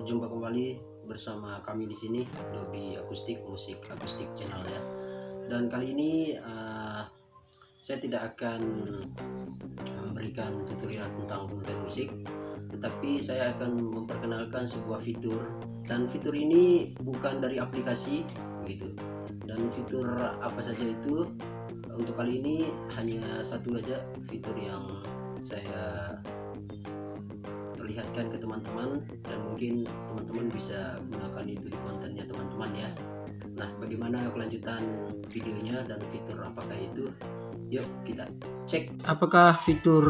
berjumpa kembali bersama kami di sini Dobi Akustik Musik Akustik Channel ya. Dan kali ini uh, saya tidak akan memberikan tutorial tentang konten musik, tetapi saya akan memperkenalkan sebuah fitur dan fitur ini bukan dari aplikasi gitu. Dan fitur apa saja itu untuk kali ini hanya satu aja fitur yang saya perlihatkan ke teman-teman dan mungkin teman-teman bisa gunakan itu di kontennya teman-teman ya. Nah bagaimana kelanjutan videonya dan fitur apakah itu? Yuk kita cek. Apakah fitur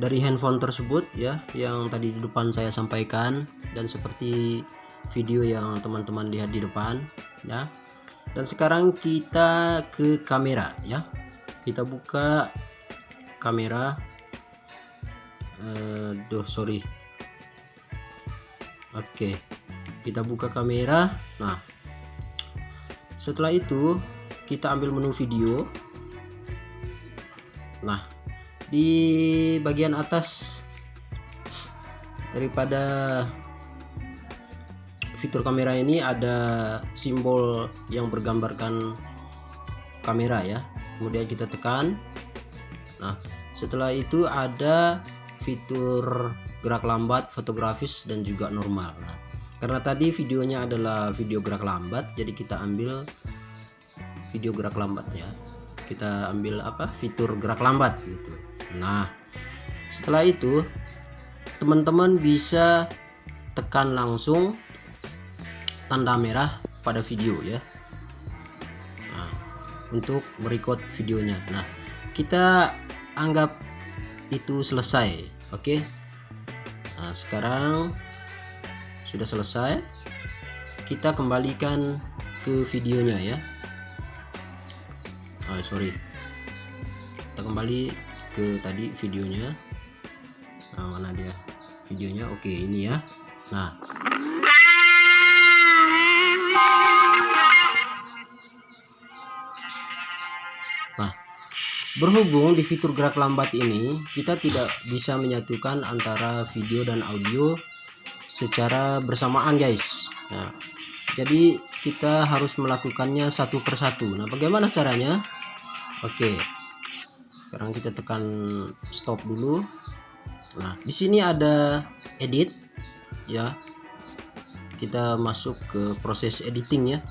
dari handphone tersebut ya yang tadi di depan saya sampaikan dan seperti video yang teman-teman lihat di depan ya? Dan sekarang kita ke kamera ya. Kita buka kamera uh, duh sorry. Oke kita buka kamera. Nah setelah itu kita ambil menu video. Nah di bagian atas daripada fitur kamera ini ada simbol yang bergambarkan kamera ya. Kemudian kita tekan. Nah setelah itu ada fitur gerak lambat, fotografis dan juga normal. Nah, karena tadi videonya adalah video gerak lambat, jadi kita ambil video gerak lambat ya. Kita ambil apa? Fitur gerak lambat gitu. Nah, setelah itu teman-teman bisa tekan langsung tanda merah pada video ya. Nah, untuk merecord videonya. Nah, kita anggap itu selesai. Oke? Okay? nah sekarang sudah selesai. Kita kembalikan ke videonya ya. Oh, sorry. Kita kembali ke tadi videonya. Nah mana dia? Videonya oke okay, ini ya. Nah Berhubung di fitur gerak lambat ini, kita tidak bisa menyatukan antara video dan audio secara bersamaan guys. Nah, jadi kita harus melakukannya satu persatu. Nah, bagaimana caranya? Oke. Sekarang kita tekan stop dulu. Nah, di sini ada edit ya. Kita masuk ke proses editing ya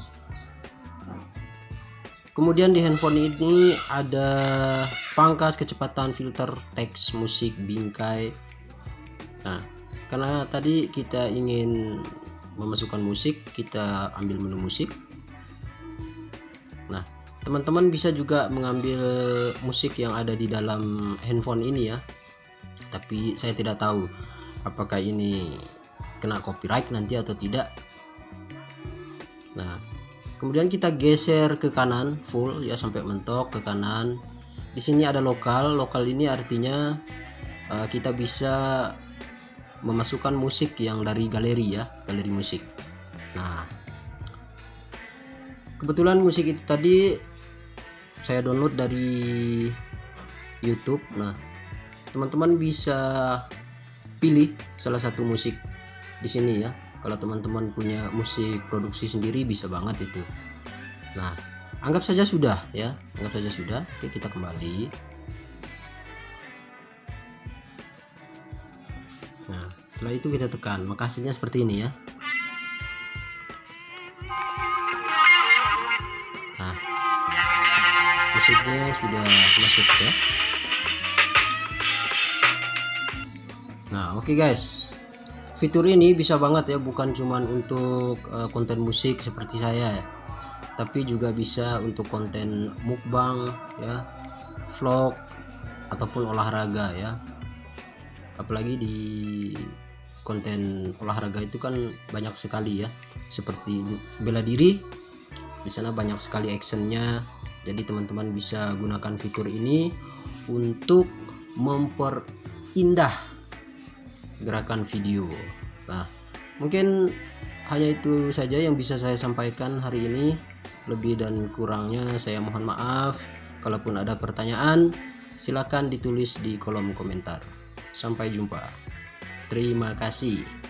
kemudian di handphone ini ada pangkas kecepatan filter teks musik bingkai. Nah karena tadi kita ingin memasukkan musik kita ambil menu musik. Nah teman-teman bisa juga mengambil musik yang ada di dalam handphone ini ya. Tapi saya tidak tahu apakah ini kena copyright nanti atau tidak kemudian kita geser ke kanan full ya sampai mentok ke kanan. Di sini ada lokal lokal ini artinya uh, kita bisa memasukkan musik yang dari galeri ya galeri musik. Nah kebetulan musik itu tadi saya download dari YouTube. Nah teman-teman bisa pilih salah satu musik di sini ya kalau teman-teman punya musik produksi sendiri bisa banget itu. Nah anggap saja sudah ya. Anggap saja sudah. Oke kita kembali. Nah setelah itu kita tekan. Maka hasilnya seperti ini ya. Nah musiknya sudah masuk ya. Nah oke okay guys fitur ini bisa banget ya bukan cuman untuk uh, konten musik seperti saya ya tapi juga bisa untuk konten mukbang ya vlog ataupun olahraga ya. Apalagi di konten olahraga itu kan banyak sekali ya seperti bela diri di sana banyak sekali actionnya. Jadi teman-teman bisa gunakan fitur ini untuk memperindah gerakan video. Nah mungkin hanya itu saja yang bisa saya sampaikan hari ini. Lebih dan kurangnya saya mohon maaf. Kalaupun ada pertanyaan silakan ditulis di kolom komentar. Sampai jumpa. Terima kasih.